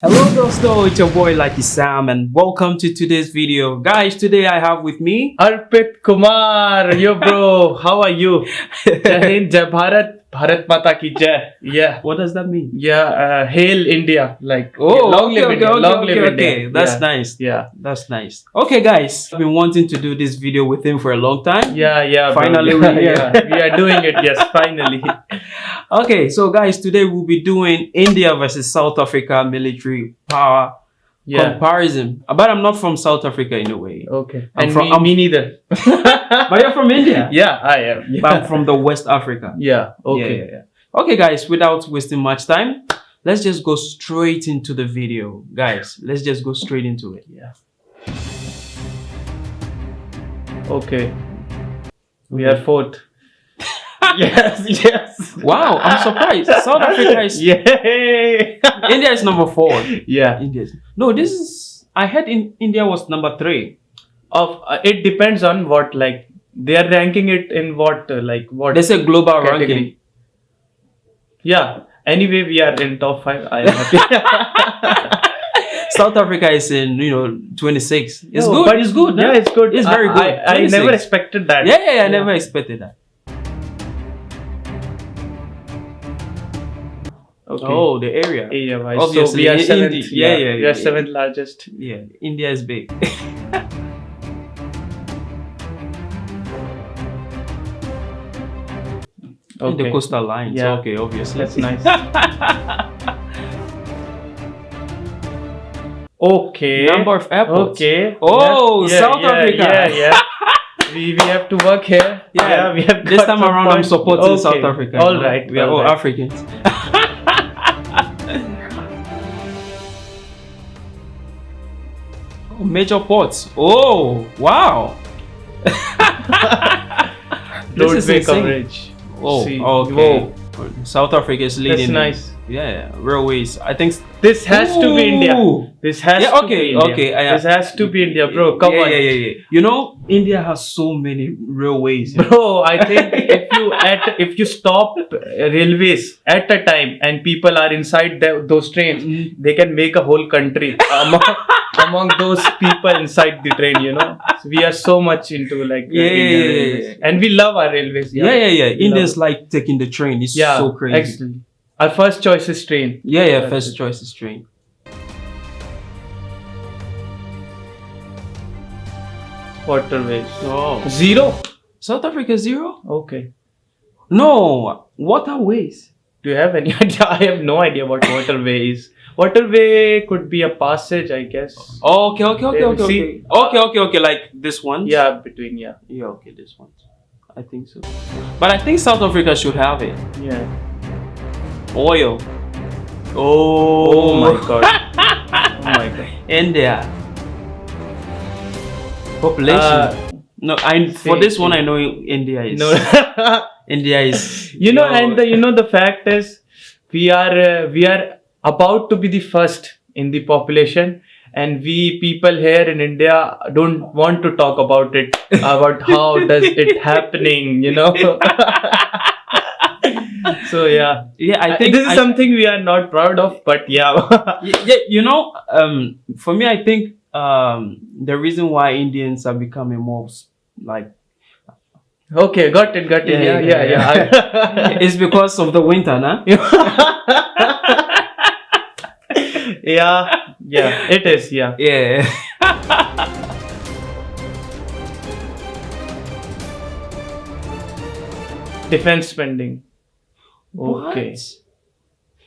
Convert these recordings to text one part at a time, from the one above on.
Hello dosto, it's your boy Lucky Sam and welcome to today's video. Guys, today I have with me Arpit Kumar, yo bro, how are you? Jai Hind, Jai Bharat, Bharat Mata ki Jai. Yeah, What does that mean? yeah, uh, hail India. Like, Oh, long okay, live okay, India, okay, long okay, live okay. India. That's yeah. nice. Yeah, That's nice. Okay, guys, I've been wanting to do this video with him for a long time. yeah, yeah. bro. Finally, yeah, yeah. we are doing it. Yes, finally. Okay, so guys, today we'll be doing India versus South Africa military power Yeah. comparison. But I'm not from South Africa in a way. Okay. I'm and from- me, I'm- me neither. But you're from India. yeah, I am. Yeah. But I'm from the West Africa. yeah. Okay. Yeah, yeah, yeah. Okay, guys, without wasting much time, let's just go straight into the video. Guys, let's just go straight into it. Yeah. Okay. We mm-hmm. are fourth. yes, yes. Wow, I'm surprised. South Africa is Yay! India is number four. yeah. India is no, this is I heard in India was number three. Of uh, it depends on what like they are ranking it in what uh, like what They say global category. ranking. Yeah. Anyway, we are in top five. I am happy. South Africa is in you know 26. It's No, good. but it's good. Yeah, huh? it's good. It's I- very good. I, I 26. never expected that. Yeah, yeah, yeah, I never expected that. Okay. Oh, the area. Area wise. So Obviously, we are seventh. Indi- yeah, yeah, We yeah. are seventh largest. Yeah, India is big. Oh, In Okay. the coastal lines. Yeah. Okay, obviously. That's nice. okay. Number of airports. Okay. Oh, Yeah, South yeah, Africa. Yeah, yeah. we, we have to work here. Yeah, we have This time around, I'm supporting Okay, South Africa. All right. We are all all right. Africans. Major ports. Oh, wow. this is Roadway insane. coverage. Oh, See, okay. whoa. South Africa is leading. That's nice. Yeah, railways. I think. This has to be India. This has Yeah, to okay, be India. okay, I- this has to be India, bro. Come yeah, on. Yeah, yeah, yeah. You know, India has so many railways. Bro, I think if you at if you stop uh, railways at a time and people are inside the, those trains, Mhm. they can make a whole country among, among those people inside the train. You know, we are so much into like uh, Yeah, yeah, yeah, yeah, yeah. and we love our railways. Yeah, yeah, yeah. We Indians love like taking the train. It's yeah, so crazy. Excellent. Our first choice is train. Yeah, yeah. First choice is train. Waterways. Oh, Zero. South Africa zero? Okay. No, waterways. Do you have any idea? I have no idea what waterway is. Waterway could be a passage, I guess. Okay, okay, okay, Yeah, okay, see- okay, okay, okay, okay. Like this one. Yeah, between yeah, Yeah. Okay, this one. I think so. But I think South Africa should have it. yeah. Oil. Oh my god. oh my god. India. Population. Uh, no, I for this one. I know India is. no. India is. you know, Yo, and the you know the fact is, we are uh, we are about to be the first in the population, and we people here in India don't want to talk about it about how does it happening, you know. so yeah, yeah, I I think this is I- something we are not proud of, but yeah. Yeah, you know, um, for me, I think um, the reason why Indians are becoming more like okay, got it, got it. Yeah, Yeah, yeah, yeah, yeah. is because of the winter, nah? yeah, yeah, it is. Yeah. Yeah. Defense spending. Okay. What?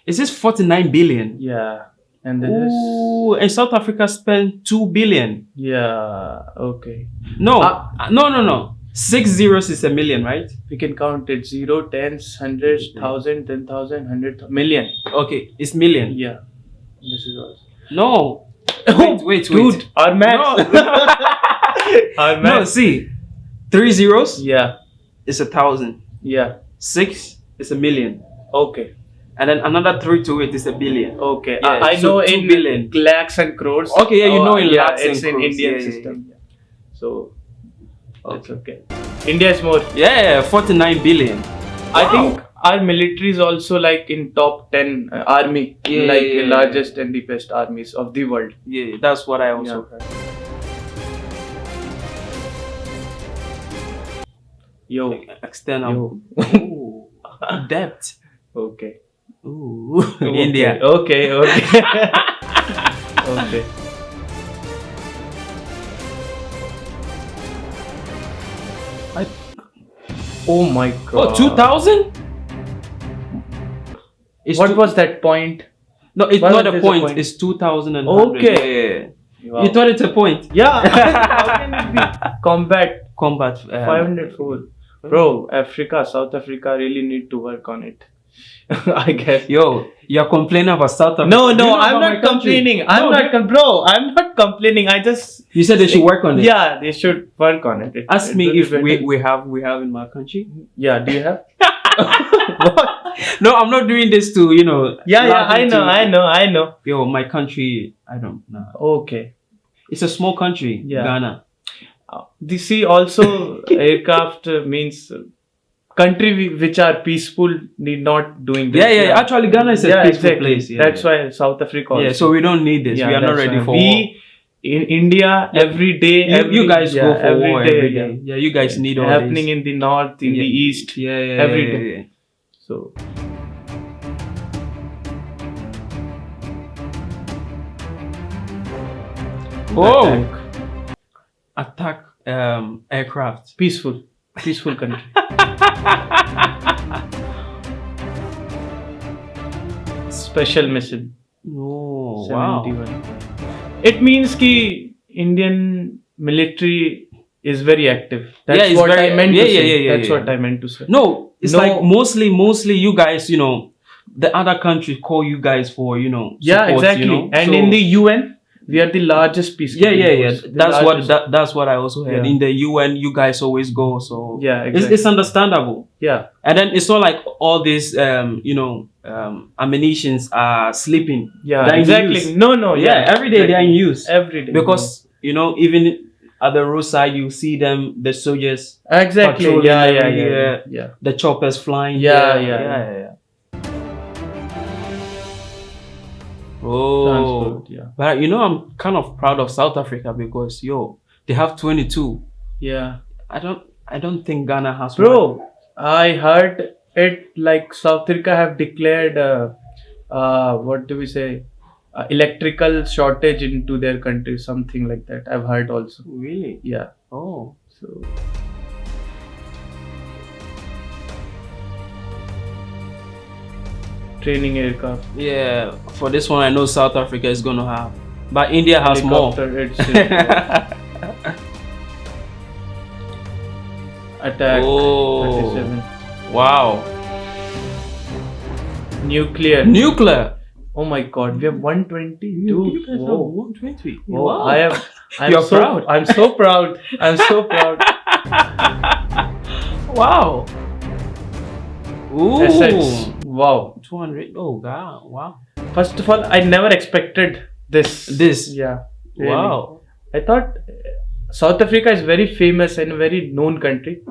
Is this 49 billion? Yeah. And this is Ooh, and South Africa spent 2 billion. yeah. Okay. No, Ah. uh, no, no, no. Six zeros is a million, right? We can count it zero, tens, hundreds, thousand, ten thousand, hundred, million. Okay, it's million. Yeah. This is also. No. Wait, wait, Dude, wait. our maths. our No, see. Three zeros Yeah. It's a thousand. Yeah. Six is a million. Okay. And then another three to it is a billion. Okay. Yeah, I, I so know in billion. lakhs and crores. Okay, yeah, you know in yeah, lakhs and it's in. Indian Yeah, system. So Okay. it's okay. India is more. Yeah, 49 billion. I think our military is also like in top 10 uh, army Yeah, like yeah, largest and the best armies of the world Yeah, that's what I also heard. yo Extend Yo. Ooh, depth. okay Ooh, India. okay okay okay I, oh my god Oh, 2000? It's what was that point No, it's Why not a this a point. point? It's 2000 and Okay. Wow. You thought it's a point. yeah how can it be combat Combat. Um, 504 bro africa south africa really need to work on it i guess Yo, you're complaining about South Africa. no You no know i'm not country. complaining i'm No, not com- bro i'm not complaining i just You said they should work on it. yeah they should work on it, It- Ask it me if we, we have we have in my country. yeah do you have No, I'm not doing this to you know. yeah yeah i know to- i know i know Yo, my country. I don't know. okay It's a small country. Yeah. Ghana. The see also aircraft uh, means uh, country which are peaceful need not doing this Yeah, yeah. yeah. Actually, Ghana is a yeah, peaceful exactly. place. Yeah, That's why South Africa. Yeah, so we don't need this. We are not ready why. for we war. in India every day. You, every, you guys go for every war day, every yeah. Yeah, you guys need all happening this. in the north, in the east. yeah, yeah, every day. So Whoa! Attack. Um aircraft. peaceful, peaceful country. Special mission. Oh wow. It means ki Indian military is very active. That's Yeah, what very- I meant yeah, to yeah, say. yeah, That's what I meant to say. No, it's No. like mostly, mostly you guys, you know, the other countries call you guys for, you know, yeah, exactly. You know? And So- in the UN, we are the largest peace. yeah, yeah, yeah. force. That's what that, that's what I also heard. Yeah. In the UN, you guys always go, so Yeah, it's, exactly. it's understandable. yeah, And then it's not like all these, um, you know, um, ammunitions are sleeping. yeah, exactly. No, no, yeah, yeah, every day they're in use every day because you know even at the roadside you see them, the soldiers, exactly. Yeah, yeah, yeah, uh, yeah. the choppers flying. Yeah, yeah, yeah, yeah. Oh, yeah, but you know, I'm kind of proud of South Africa because yo, they have 22. yeah. I don't, I don't think Ghana has. one. Bro, I heard it like South Africa have declared, uh, uh, what do we say, uh, electrical shortage into their country, something like that. I've heard also. really? Yeah. Oh, So training aircraft, yeah. For this one, I know South Africa is gonna have, but India has more. helicopter, it's attack. oh, 37. wow. Nuclear. Nuclear. oh my god, we have 122. You guys have Whoa. 120. Whoa, Wow. I am. I'm You're so proud. I'm so proud. I'm so proud. wow. Ooh. Assets. Wow. 200. Oh, God. Wow. First of all, I never expected this. This. Yeah. really. Wow. I thought uh, South Africa is very famous and very known country,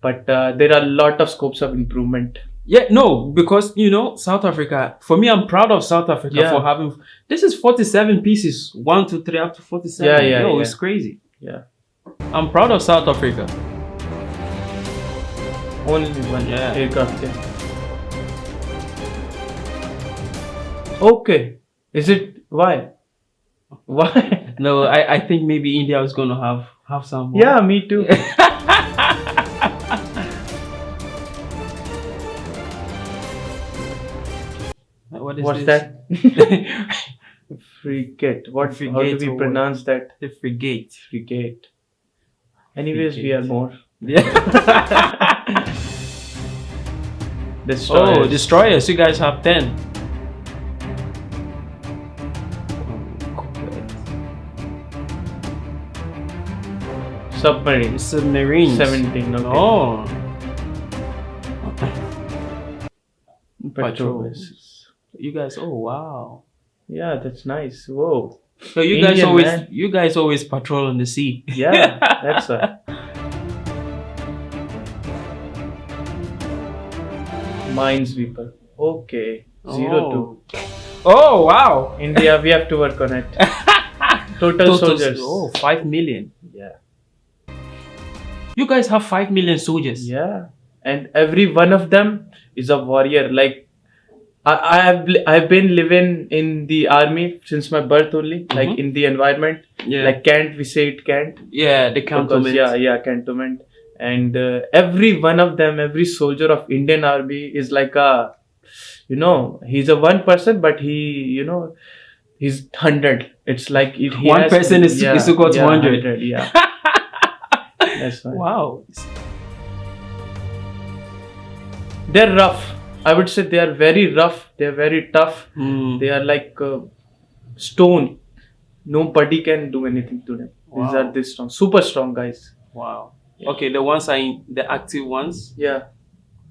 but uh, there are a lot of scopes of improvement. Yeah, no, because you know, South Africa, for me, I'm proud of South Africa Yeah. for having this is 47 pieces. One, two, three, up to 47. Yeah, yeah, Yo, yeah. it's crazy. Yeah. I'm proud of South Africa. Only one Yeah. aircraft. Yeah. Okay. Is it why? Why? No, I, I think maybe India is gonna have have some more. yeah, me too. What is What's this? that? Frigate. What? how do we pronounce that? the frigate. Frigate. Anyways, we are more. Yeah. Destroyers. oh, destroyers. You guys have 10. Submarines. Submarines. 17. Okay. Oh. Patrol Patrol. vessels. You guys, oh wow. Yeah, that's nice. Whoa. So you guys always man. you guys always patrol on the sea. Yeah, that's why. Minesweeper. Okay. Zero oh. two. Oh wow. India, we have to work on it. Total, Total- soldiers. Oh, five million. Yeah. You guys have five million soldiers. Yeah. And every one of them is a warrior. Like I, I have I've been living in the army since my birth only, like Mhm. in the environment. Yeah. Like Kent, we say it Kent. yeah, the Because, cantonment. yeah, yeah, cantonment. And uh, every one of them, every soldier of Indian army is like a, you know, he's a one person, but he, you know, he's hundred. It's like it, he One person is- is equal to yeah, 100. Yeah, that's why. Wow. They're rough. I would say they are very rough. They're very tough. Hmm. They are like uh, stone. Nobody can do anything to them. These are this strong, super strong guys. Wow. Yeah. Okay, the ones are in, the active ones. Yeah.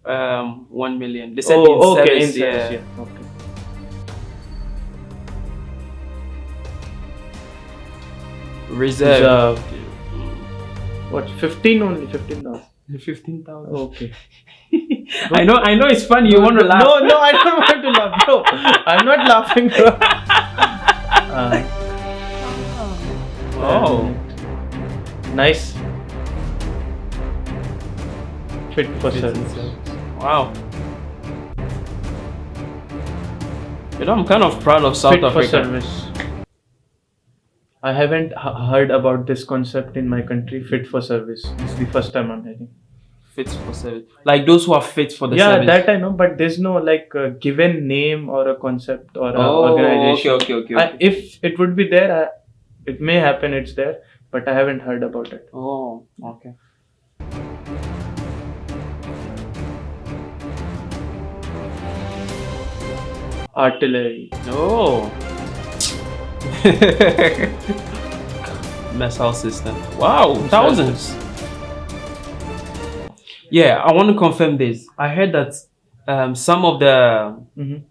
Um, one million. They said Oh, in okay. service, in service, yeah. Okay. Reserve. Reserve. What? Fifteen only. Fifteen thousand. Fifteen thousand. Okay. I know. I know. It's funny. You want to laugh? No, no, I don't want to laugh, bro. I'm not laughing, bro. Uh, Oh. nice. Fit for service. Wow. You know, I'm kind of proud of South Fit Africa. I haven't heard about this concept in my country. Fit for service. It's the first time I'm hearing. Fit for service. Like those who are fit for the yeah, service. Yeah, that I know, but there's no like uh, given name or a concept or Oh, organization. okay, okay, okay. I, if it would be there, I, it may happen. It's there, but I haven't heard about it. Oh, okay. Artillery. Oh. Missile system. Wow, thousands. Yeah, I want to confirm this. I heard that um, some of the Mhm.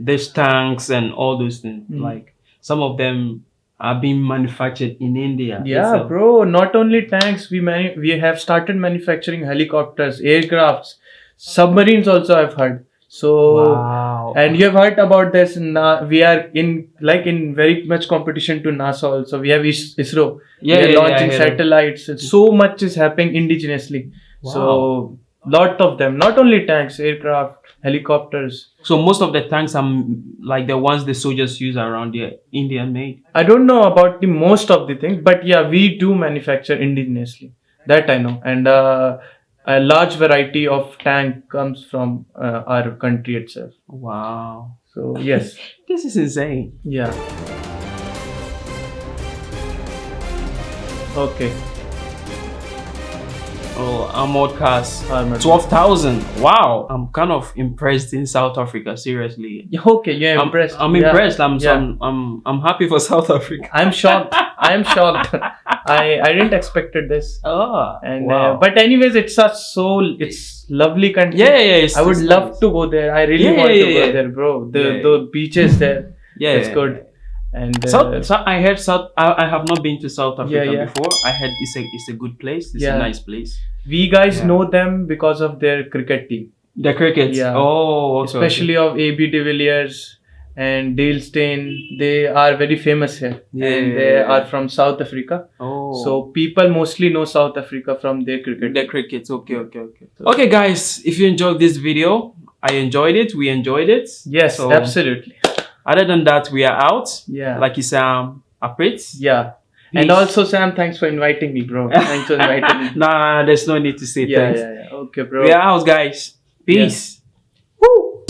these tanks and all those things, Mhm. like some of them are being manufactured in India. Yeah, itself. bro. Not only tanks, we manu- we have started manufacturing helicopters, aircrafts, submarines. Also, I've heard. So. Wow. And you have heard about this. Na- we are in like in very much competition to NASA. Also, we have Is- ISRO. Yeah, we are yeah, yeah, launching of- satellites. So much is happening indigenously. So lot of them. Not only tanks, aircraft, helicopters. So most of the tanks are like the ones the soldiers use around here, Indian made. I don't know about the most of the things, but yeah, we do manufacture indigenously. That I know, and uh, a large variety of tank comes from uh, our country itself. Wow. So yes, This is insane. yeah. Okay, Oh, armored cars. 12,000. Wow. I'm kind of impressed in South Africa, seriously. Okay, you're I'm, impressed. I'm Yeah, impressed. I'm, yeah. I'm, I'm, I'm happy for South Africa. I'm shocked. I'm shocked. I I didn't expected this. Oh, And wow. uh, but anyways, it's a soul. It's lovely country. yeah, yeah, I would love nice. to go there. I really Yeah, want yeah, to go there, bro. The the beaches there. Yeah, it's good. And uh, South, so I heard South. I, I have not been to South Africa Yeah, yeah. before. I heard it's a it's a good place. It's Yeah. a nice place. we guys know them because of their cricket team, The cricket. Yeah. Oh, okay, especially of AB de Villiers and Dale Steyn. They are very famous here, Yeah, and they yeah. are from South Africa. okay. Oh. So people mostly know South Africa from their cricket. Their cricket. Okay, okay, okay. Okay, guys. If you enjoyed this video, I enjoyed it. We enjoyed it. yes, So- absolutely. Other than that, we are out. Yeah, Like um a Prince. yeah. And also, Sam, thanks for inviting me, bro. Thanks for inviting me. nah, there's no need to say Yeah, thanks. yeah, yeah. Okay, bro. We are out, guys. Peace. Woo!